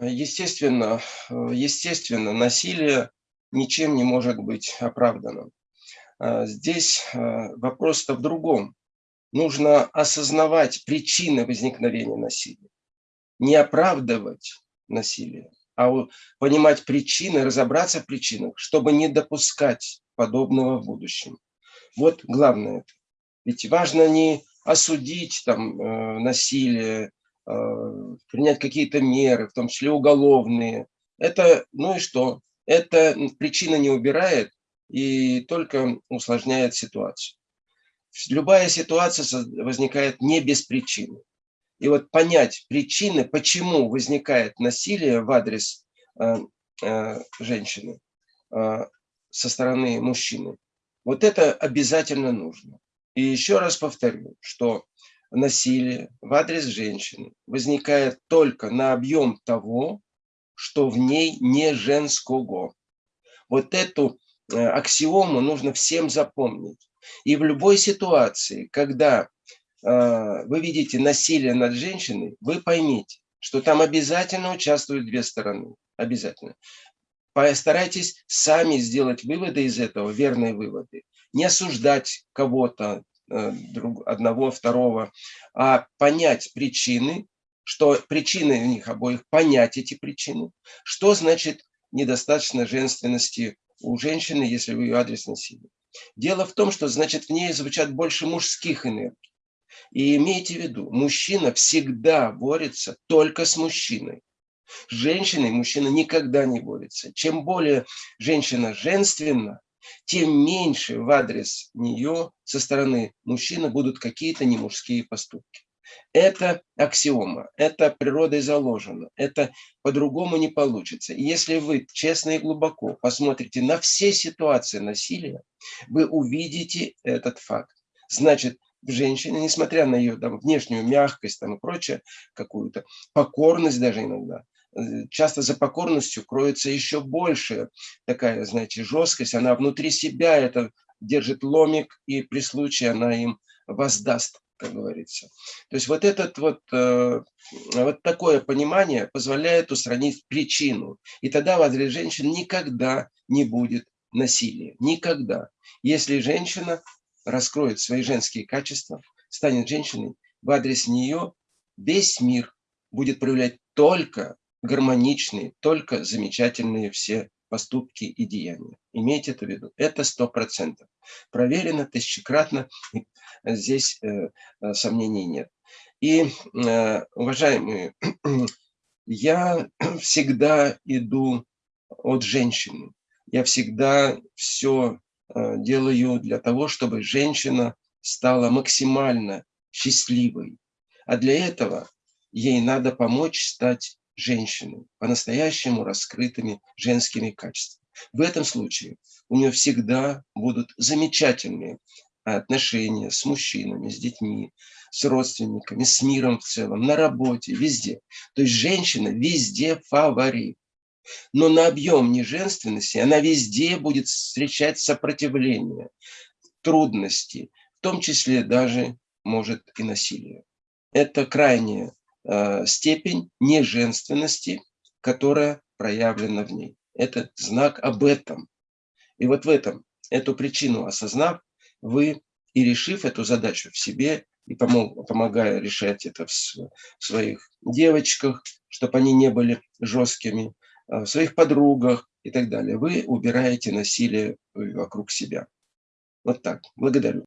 естественно, естественно, насилие ничем не может быть оправдано. Здесь вопрос-то в другом. Нужно осознавать причины возникновения насилия, не оправдывать насилие, а понимать причины, разобраться в причинах, чтобы не допускать подобного в будущем. Вот главное. Ведь важно не осудить там, э, насилие, э, принять какие-то меры, в том числе уголовные. Это, ну и что? Это причина не убирает и только усложняет ситуацию. Любая ситуация возникает не без причины. И вот понять причины, почему возникает насилие в адрес э, э, женщины э, со стороны мужчины, вот это обязательно нужно. И еще раз повторю, что насилие в адрес женщины возникает только на объем того, что в ней не женского. Вот эту э, аксиому нужно всем запомнить. И в любой ситуации, когда э, вы видите насилие над женщиной, вы поймите, что там обязательно участвуют две стороны. Обязательно. Постарайтесь сами сделать выводы из этого, верные выводы не осуждать кого-то, э, одного, второго, а понять причины, что причины в них обоих, понять эти причины, что значит недостаточно женственности у женщины, если в ее адрес насилия. Дело в том, что значит в ней звучат больше мужских энергий. И имейте в виду, мужчина всегда борется только с мужчиной. С женщиной мужчина никогда не борется. Чем более женщина женственна, тем меньше в адрес нее со стороны мужчины будут какие-то немужские поступки. Это аксиома, это природой заложено, это по-другому не получится. И если вы честно и глубоко посмотрите на все ситуации насилия, вы увидите этот факт. Значит, женщина, несмотря на ее там, внешнюю мягкость там, и прочее, какую-то покорность даже иногда, часто за покорностью кроется еще больше такая, знаете, жесткость. Она внутри себя это держит ломик, и при случае она им воздаст, как говорится. То есть вот этот вот, э, вот такое понимание позволяет устранить причину. И тогда в адрес женщин никогда не будет насилия. Никогда. Если женщина раскроет свои женские качества, станет женщиной, в адрес нее весь мир будет проявлять только гармоничные, только замечательные все поступки и деяния. Имейте это в виду. Это сто процентов. Проверено тысячекратно. Здесь э, э, сомнений нет. И, э, уважаемые, я всегда иду от женщины. Я всегда все э, делаю для того, чтобы женщина стала максимально счастливой. А для этого ей надо помочь стать женщины, по-настоящему раскрытыми женскими качествами. В этом случае у нее всегда будут замечательные отношения с мужчинами, с детьми, с родственниками, с миром в целом, на работе, везде. То есть женщина везде фаворит. Но на объем неженственности она везде будет встречать сопротивление, трудности, в том числе даже, может, и насилие. Это крайне Э, степень неженственности, которая проявлена в ней. Это знак об этом. И вот в этом, эту причину осознав, вы и решив эту задачу в себе, и помогая решать это в своих девочках, чтобы они не были жесткими, э, в своих подругах и так далее, вы убираете насилие вокруг себя. Вот так. Благодарю.